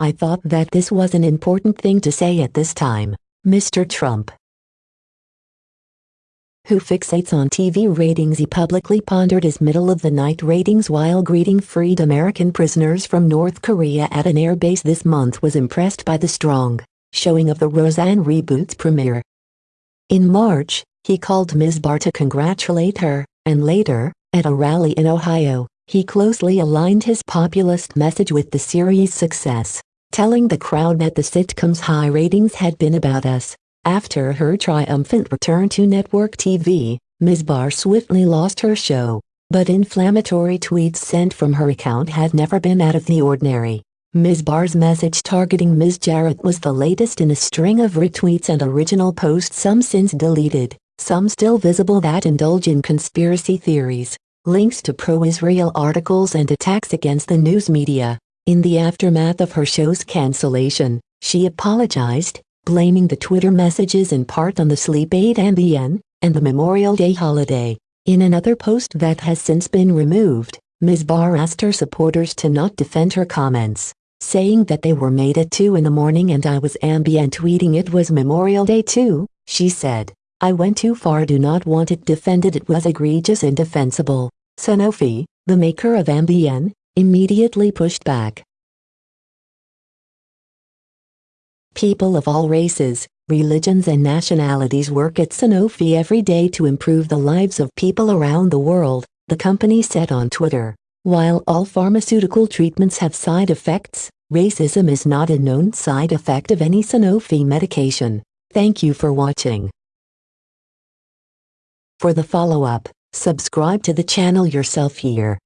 I thought that this was an important thing to say at this time, Mr. Trump who fixates on TV ratings he publicly pondered his middle-of-the-night ratings while greeting freed American prisoners from North Korea at an airbase this month was impressed by the strong showing of the Roseanne reboot's premiere. In March, he called Ms. Barr to congratulate her, and later, at a rally in Ohio, he closely aligned his populist message with the series' success, telling the crowd that the sitcom's high ratings had been about us, after her triumphant return to network TV, Ms. Barr swiftly lost her show, but inflammatory tweets sent from her account had never been out of the ordinary. Ms. Barr's message targeting Ms. Jarrett was the latest in a string of retweets and original posts some since deleted, some still visible that indulge in conspiracy theories, links to pro-Israel articles and attacks against the news media. In the aftermath of her show's cancellation, she apologized, blaming the Twitter messages in part on the sleep aid Ambien, and the Memorial Day holiday. In another post that has since been removed, Ms. Barr asked her supporters to not defend her comments, saying that they were made at 2 in the morning and I was Ambien tweeting it was Memorial Day too, she said. I went too far do not want it defended it was egregious and indefensible. Sanofi, the maker of Ambien, immediately pushed back. People of all races, religions and nationalities work at Sanofi every day to improve the lives of people around the world, the company said on Twitter. While all pharmaceutical treatments have side effects, racism is not a known side effect of any Sanofi medication. Thank you for watching. For the follow-up, subscribe to the channel yourself here.